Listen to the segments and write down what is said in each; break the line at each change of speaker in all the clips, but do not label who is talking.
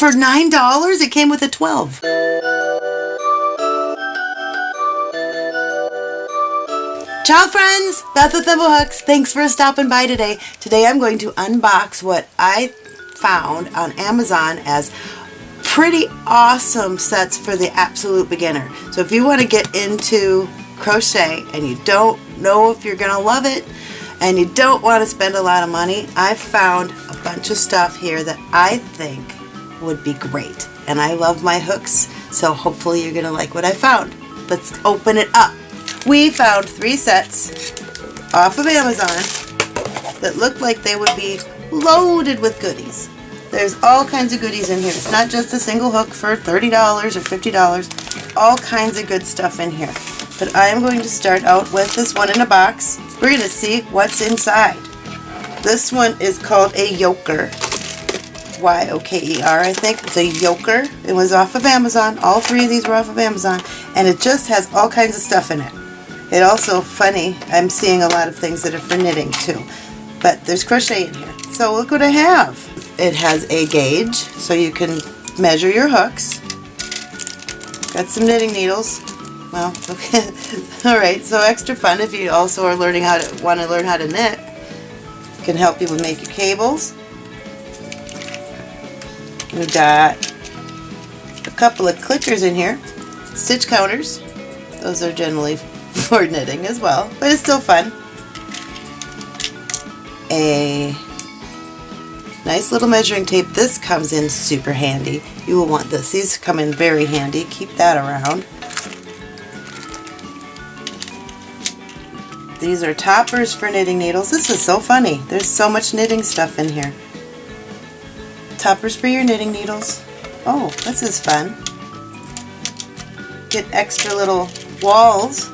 for $9, it came with a 12. Ciao friends, Beth with Thimblehooks. Thanks for stopping by today. Today I'm going to unbox what I found on Amazon as pretty awesome sets for the absolute beginner. So if you want to get into crochet and you don't know if you're going to love it and you don't want to spend a lot of money, I found a bunch of stuff here that I think would be great. And I love my hooks, so hopefully you're to like what I found. Let's open it up. We found three sets off of Amazon that looked like they would be loaded with goodies. There's all kinds of goodies in here. It's not just a single hook for $30 or $50. All kinds of good stuff in here. But I am going to start out with this one in a box. We're going to see what's inside. This one is called a yoker. Y-O-K-E-R, I think. It's a yoker. It was off of Amazon. All three of these were off of Amazon. And it just has all kinds of stuff in it. It also, funny, I'm seeing a lot of things that are for knitting too. But there's crochet in here. So look what I have. It has a gauge, so you can measure your hooks. Got some knitting needles. Well, okay. Alright, so extra fun if you also are learning how to want to learn how to knit. It can help you with make your cables. We've got a couple of clickers in here. Stitch counters. Those are generally for knitting as well, but it's still fun. A nice little measuring tape. This comes in super handy. You will want this. These come in very handy. Keep that around. These are toppers for knitting needles. This is so funny. There's so much knitting stuff in here. Toppers for your knitting needles. Oh, this is fun. Get extra little walls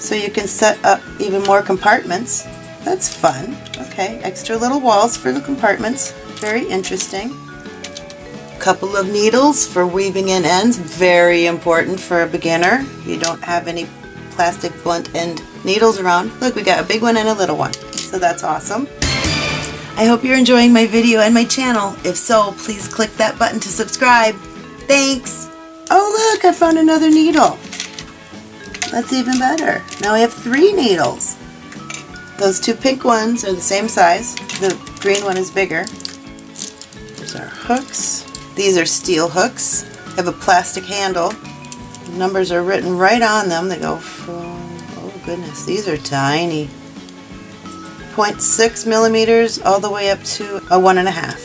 so you can set up even more compartments. That's fun. Okay, extra little walls for the compartments. Very interesting. Couple of needles for weaving in ends. Very important for a beginner. You don't have any plastic blunt end needles around. Look, we got a big one and a little one. So that's awesome. I hope you're enjoying my video and my channel. If so, please click that button to subscribe. Thanks! Oh look, I found another needle. That's even better. Now we have three needles. Those two pink ones are the same size. The green one is bigger. There's our hooks. These are steel hooks. They have a plastic handle. The numbers are written right on them. They go from, oh goodness, these are tiny. 0.6 millimeters all the way up to a one and a half.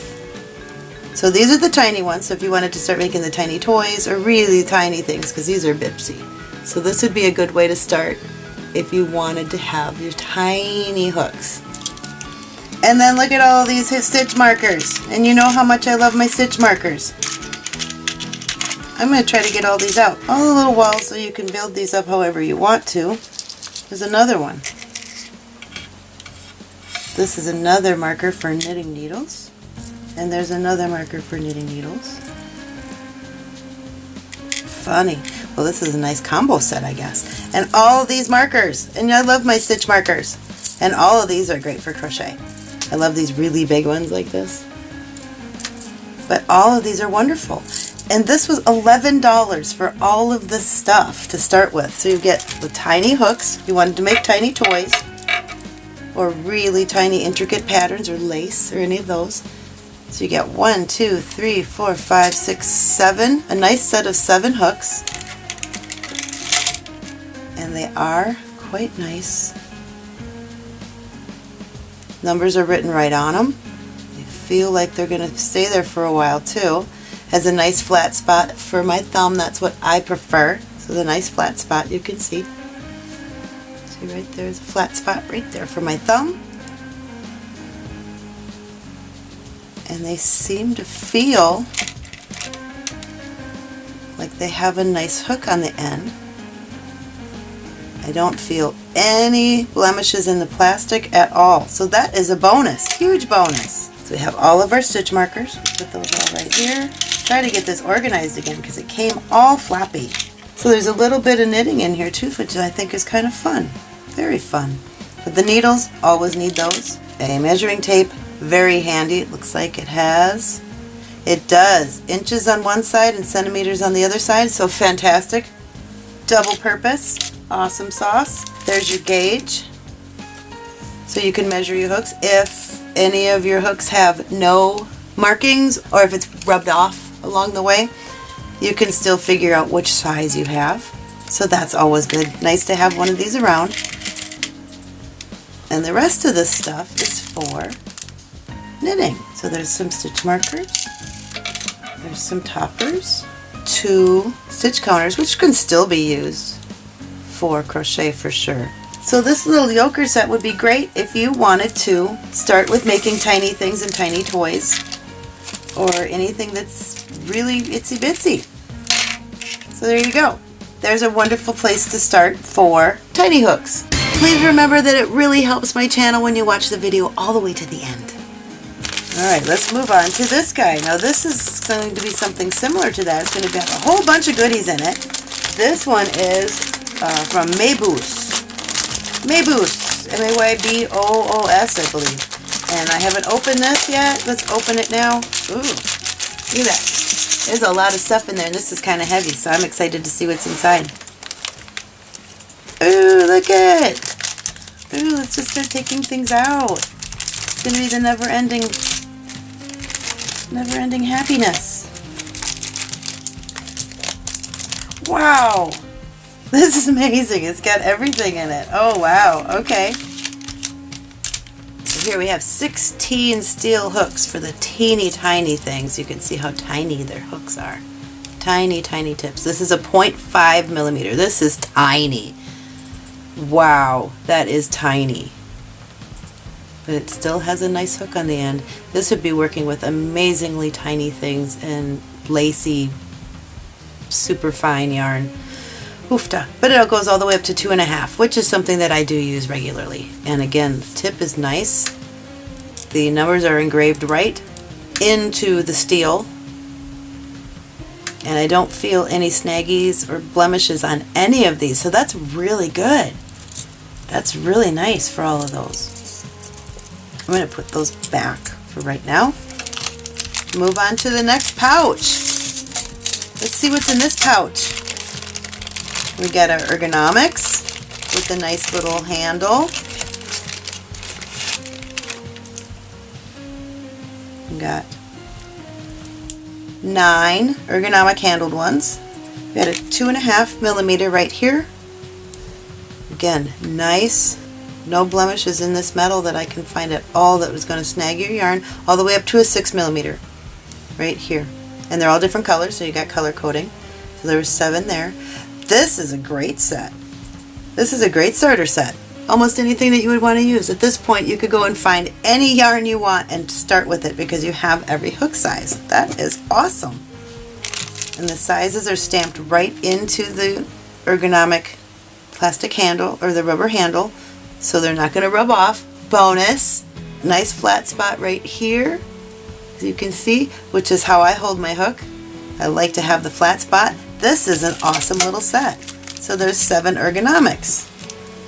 So these are the tiny ones, so if you wanted to start making the tiny toys or really tiny things, because these are Bipsy. So this would be a good way to start if you wanted to have your tiny hooks. And then look at all these stitch markers. And you know how much I love my stitch markers. I'm going to try to get all these out. All the little walls so you can build these up however you want to. There's another one. This is another marker for knitting needles. And there's another marker for knitting needles. Funny. Well, this is a nice combo set, I guess. And all of these markers. And I love my stitch markers. And all of these are great for crochet. I love these really big ones like this. But all of these are wonderful. And this was $11 for all of this stuff to start with. So you get the tiny hooks. You wanted to make tiny toys or really tiny intricate patterns or lace or any of those. So you get one, two, three, four, five, six, seven, a nice set of seven hooks and they are quite nice. Numbers are written right on them. They feel like they're going to stay there for a while too. Has a nice flat spot for my thumb. That's what I prefer. So the nice flat spot you can see. See right there's a flat spot right there for my thumb. And they seem to feel like they have a nice hook on the end. I don't feel any blemishes in the plastic at all. So that is a bonus, huge bonus. So we have all of our stitch markers. Put those all right here. Try to get this organized again because it came all flappy. So there's a little bit of knitting in here too, which I think is kind of fun. Very fun. But the needles, always need those. A measuring tape, very handy. It looks like it has It does. Inches on one side and centimeters on the other side, so fantastic. Double purpose. Awesome sauce. There's your gauge. So you can measure your hooks. If any of your hooks have no markings or if it's rubbed off along the way, you can still figure out which size you have. So that's always good. Nice to have one of these around. And the rest of this stuff is for knitting. So there's some stitch markers, there's some toppers, two stitch counters, which can still be used for crochet for sure. So this little yoker set would be great if you wanted to start with making tiny things and tiny toys or anything that's really itsy bitsy. So there you go. There's a wonderful place to start for tiny hooks. Please remember that it really helps my channel when you watch the video all the way to the end. Alright, let's move on to this guy. Now this is going to be something similar to that. It's going to have a whole bunch of goodies in it. This one is uh, from Mayboos. Mayboos. M-A-Y-B-O-O-S, I believe. And I haven't opened this yet. Let's open it now. Ooh, at that. There's a lot of stuff in there, and this is kind of heavy, so I'm excited to see what's inside. Ooh, look at Ooh, let's just start taking things out. It's going to be the never-ending, never-ending happiness. Wow. This is amazing. It's got everything in it. Oh, wow. Okay. So here we have 16 steel hooks for the teeny tiny things. You can see how tiny their hooks are. Tiny, tiny tips. This is a 0.5 millimeter. This is tiny. Wow, that is tiny. But it still has a nice hook on the end. This would be working with amazingly tiny things and lacy, super fine yarn. Oofta. But it goes all the way up to two and a half, which is something that I do use regularly. And again, the tip is nice. The numbers are engraved right into the steel. And I don't feel any snaggies or blemishes on any of these, so that's really good. That's really nice for all of those. I'm going to put those back for right now. Move on to the next pouch. Let's see what's in this pouch. We got our ergonomics with a nice little handle. We got nine ergonomic handled ones. We got a two and a half millimeter right here. Again, nice, no blemishes in this metal that I can find at all that was going to snag your yarn, all the way up to a six millimeter right here. And they're all different colors, so you got color coding. So there was seven there. This is a great set. This is a great starter set. Almost anything that you would want to use. At this point, you could go and find any yarn you want and start with it because you have every hook size. That is awesome. And the sizes are stamped right into the ergonomic plastic handle or the rubber handle so they're not going to rub off. Bonus, nice flat spot right here as you can see, which is how I hold my hook. I like to have the flat spot. This is an awesome little set. So there's seven ergonomics.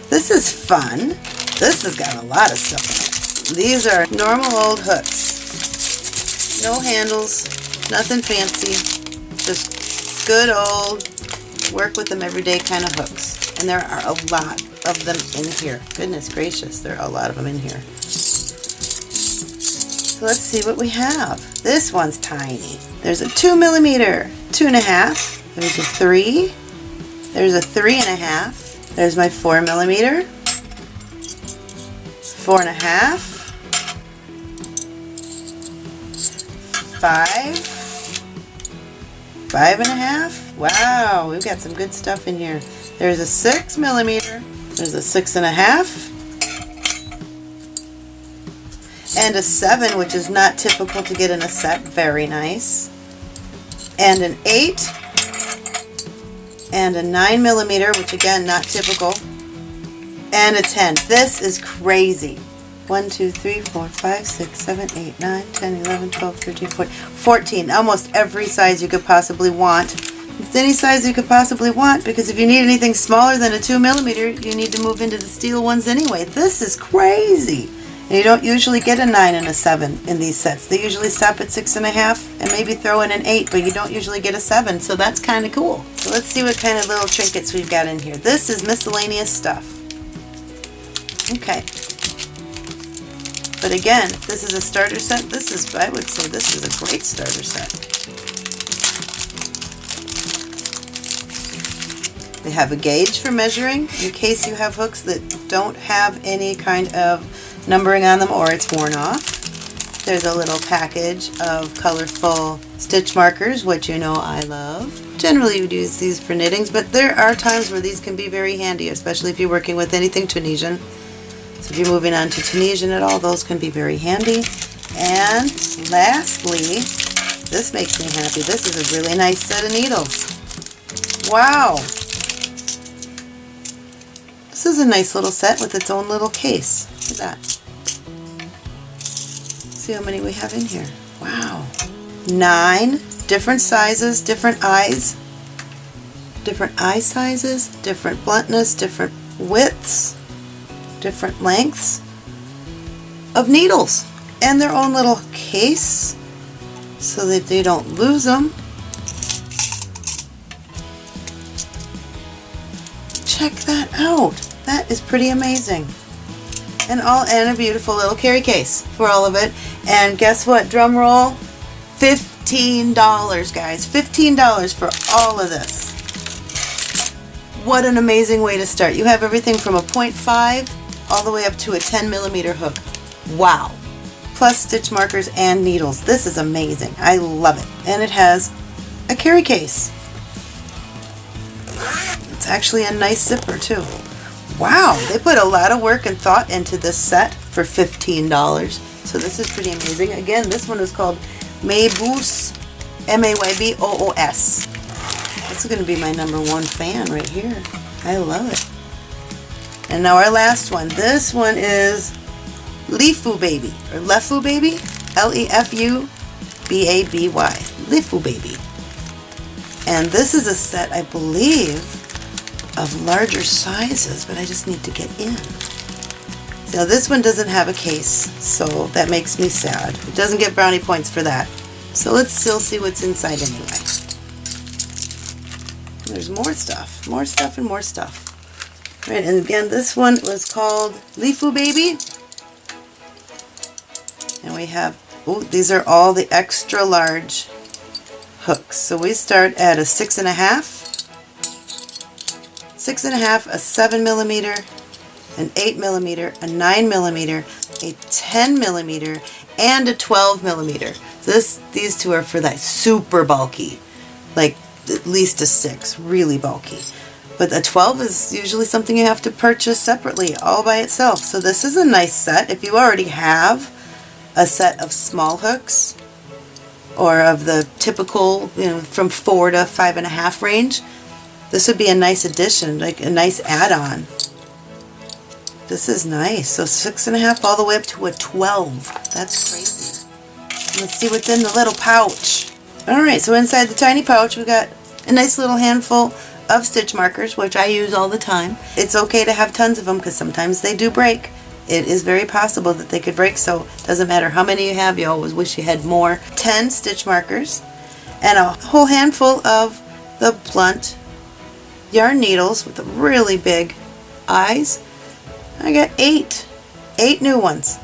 This is fun. This has got a lot of stuff in it. These are normal old hooks. No handles, nothing fancy, just good old work with them every day kind of hooks. And there are a lot of them in here. Goodness gracious, there are a lot of them in here. So let's see what we have. This one's tiny. There's a two millimeter, two and a half. There's a three. There's a three and a half. There's my four millimeter, four and a half, five, five and a half. Wow, we've got some good stuff in here. There's a six millimeter, there's a six and a half, and a seven, which is not typical to get in a set. Very nice. And an eight, and a 9 millimeter, which again, not typical, and a 10. This is crazy. 1, 2, 3, 4, 5, 6, 7, 8, 9, 10, 11, 12, 13, 14, 14. Almost every size you could possibly want. It's any size you could possibly want because if you need anything smaller than a 2 millimeter, you need to move into the steel ones anyway. This is crazy. And you don't usually get a 9 and a 7 in these sets. They usually stop at 6.5 and maybe throw in an 8, but you don't usually get a 7, so that's kind of cool. So let's see what kind of little trinkets we've got in here. This is miscellaneous stuff. Okay. But again, this is a starter set, this is, I would say this is a great starter set. We have a gauge for measuring in case you have hooks that don't have any kind of numbering on them or it's worn off. There's a little package of colorful stitch markers, which you know I love. Generally you use these for knittings, but there are times where these can be very handy, especially if you're working with anything Tunisian. So if you're moving on to Tunisian at all, those can be very handy. And lastly, this makes me happy. This is a really nice set of needles. Wow! This is a nice little set with its own little case. Look at that. See how many we have in here. Wow. Nine different sizes, different eyes, different eye sizes, different bluntness, different widths, different lengths of needles and their own little case so that they don't lose them. Check that out. That is pretty amazing. And all and a beautiful little carry case for all of it. And guess what? Drum roll. $15, guys. $15 for all of this. What an amazing way to start. You have everything from a 0.5 all the way up to a 10 millimeter hook. Wow. Plus stitch markers and needles. This is amazing. I love it. And it has a carry case. It's actually a nice zipper too. Wow, they put a lot of work and thought into this set for $15. So this is pretty amazing. Again, this one is called Mayboos, M-A-Y-B-O-O-S. This is going to be my number one fan right here. I love it. And now our last one. This one is Lefu Baby, or Lefu Baby, L-E-F-U-B-A-B-Y, Lefu Baby. And this is a set, I believe, of larger sizes, but I just need to get in. Now this one doesn't have a case, so that makes me sad. It doesn't get brownie points for that. So let's still see what's inside anyway. There's more stuff, more stuff and more stuff. Right, and again, this one was called Lefu Baby. And we have, oh, these are all the extra large hooks. So we start at a six and a half, six and a half, a seven millimeter, an eight millimeter, a nine millimeter, a 10 millimeter, and a 12 millimeter. This, these two are for that super bulky, like at least a six, really bulky. But a 12 is usually something you have to purchase separately, all by itself. So this is a nice set. If you already have a set of small hooks, or of the typical, you know, from four to five and a half range, this would be a nice addition, like a nice add-on. This is nice. So six and a half all the way up to a 12. That's crazy. Let's see what's in the little pouch. Alright, so inside the tiny pouch we got a nice little handful of stitch markers, which I use all the time. It's okay to have tons of them because sometimes they do break. It is very possible that they could break, so it doesn't matter how many you have, you always wish you had more. 10 stitch markers and a whole handful of the blunt yarn needles with really big eyes. I got eight, eight new ones.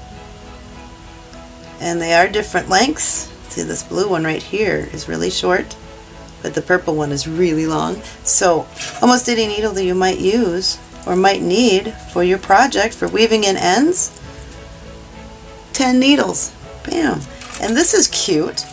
And they are different lengths. See this blue one right here is really short, but the purple one is really long. So almost any needle that you might use or might need for your project for weaving in ends, 10 needles. Bam. And this is cute.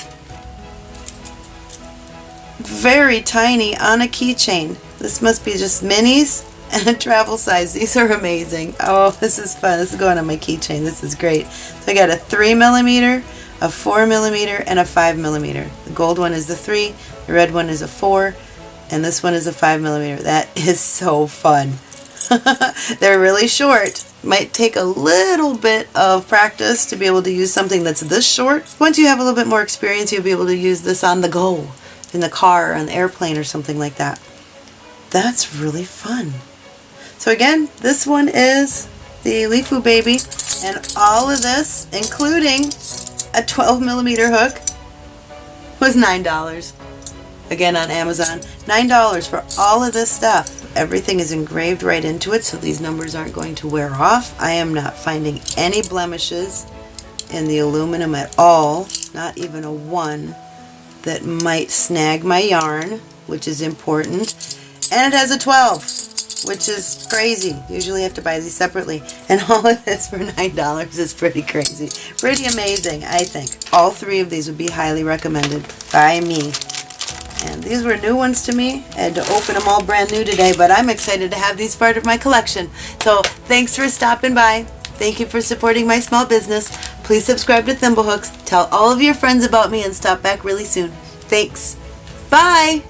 Very tiny on a keychain. This must be just minis and a travel size. These are amazing. Oh, this is fun. This is going on my keychain. This is great. So I got a 3 millimeter, a 4 millimeter, and a 5 millimeter. The gold one is the 3, the red one is a 4, and this one is a 5 millimeter. That is so fun. They're really short. Might take a little bit of practice to be able to use something that's this short. Once you have a little bit more experience, you'll be able to use this on the go, in the car, on the airplane, or something like that. That's really fun. So again, this one is the Lefu baby. And all of this, including a 12 millimeter hook, was $9. Again on Amazon. $9 for all of this stuff. Everything is engraved right into it so these numbers aren't going to wear off. I am not finding any blemishes in the aluminum at all. Not even a one that might snag my yarn, which is important. And it has a 12, which is crazy. Usually I have to buy these separately. And all of this for $9 is pretty crazy. Pretty amazing, I think. All three of these would be highly recommended by me. And these were new ones to me. I had to open them all brand new today, but I'm excited to have these part of my collection. So thanks for stopping by. Thank you for supporting my small business. Please subscribe to Thimblehooks. Tell all of your friends about me and stop back really soon. Thanks. Bye.